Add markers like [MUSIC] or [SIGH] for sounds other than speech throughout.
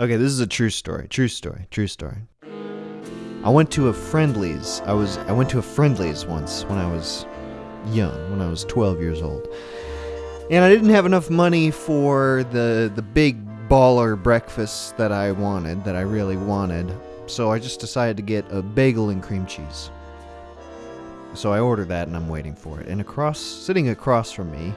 Okay, this is a true story. True story. True story. I went to a Friendly's. I was I went to a Friendly's once when I was young, when I was 12 years old. And I didn't have enough money for the the big baller breakfast that I wanted, that I really wanted. So I just decided to get a bagel and cream cheese. So I ordered that and I'm waiting for it. And across sitting across from me,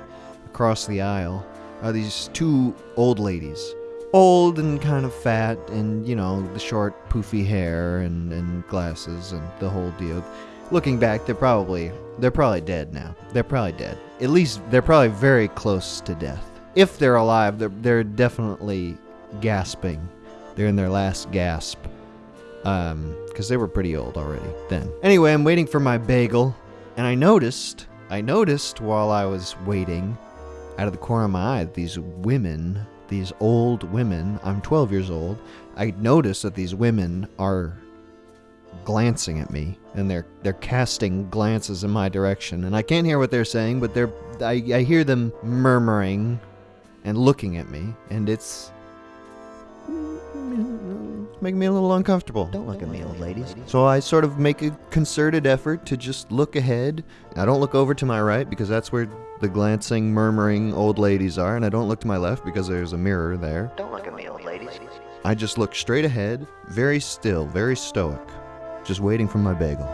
across the aisle, are these two old ladies. Old and kind of fat, and you know, the short, poofy hair and, and glasses and the whole deal. Looking back, they're probably they're probably dead now. They're probably dead. At least they're probably very close to death. If they're alive, they're they're definitely gasping. They're in their last gasp. Um, because they were pretty old already then. Anyway, I'm waiting for my bagel, and I noticed, I noticed while I was waiting, out of the corner of my eye, that these women, these old women, I'm 12 years old, I notice that these women are glancing at me and they're they're casting glances in my direction and I can't hear what they're saying but they're I, I hear them murmuring and looking at me and it's making me a little uncomfortable. Don't look at me, old ladies. So I sort of make a concerted effort to just look ahead. I don't look over to my right because that's where the glancing, murmuring old ladies are, and I don't look to my left because there's a mirror there. Don't look at me, old ladies. I just look straight ahead, very still, very stoic, just waiting for my bagel.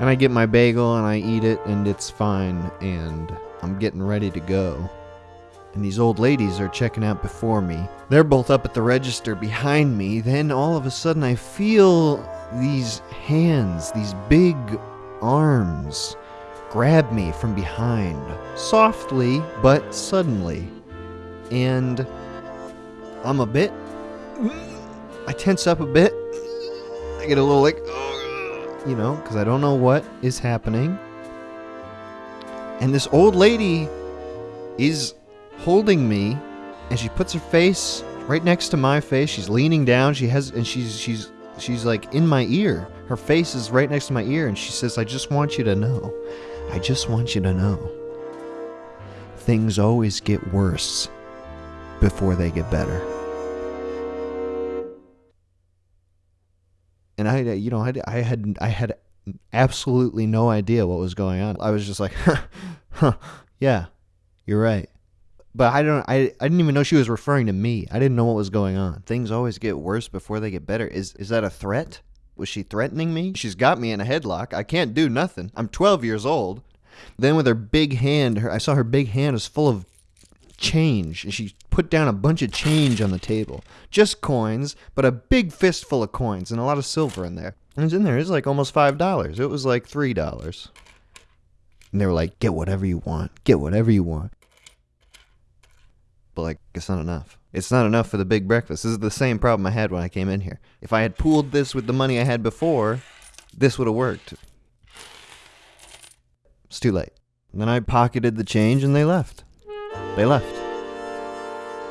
And I get my bagel and I eat it and it's fine and I'm getting ready to go. And these old ladies are checking out before me. They're both up at the register behind me. Then all of a sudden I feel these hands, these big arms, grab me from behind. Softly, but suddenly. And I'm a bit. I tense up a bit. I get a little like, you know, because I don't know what is happening. And this old lady is holding me, and she puts her face right next to my face. She's leaning down. She has, and she's she's she's like in my ear. Her face is right next to my ear, and she says, "I just want you to know. I just want you to know. Things always get worse before they get better." and I, you know, I, I had, I had absolutely no idea what was going on. I was just like, [LAUGHS] huh, huh, yeah, you're right. But I don't, I, I didn't even know she was referring to me. I didn't know what was going on. Things always get worse before they get better. Is, is that a threat? Was she threatening me? She's got me in a headlock. I can't do nothing. I'm 12 years old. Then with her big hand, her, I saw her big hand was full of change and she put down a bunch of change on the table just coins but a big fistful of coins and a lot of silver in there and it's in there it's like almost five dollars it was like three dollars and they were like get whatever you want get whatever you want but like it's not enough it's not enough for the big breakfast this is the same problem i had when i came in here if i had pooled this with the money i had before this would have worked it's too late and then i pocketed the change and they left they left.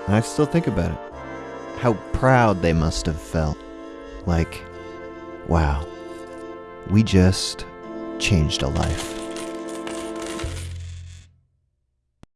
And I still think about it. How proud they must have felt. Like, wow, we just changed a life.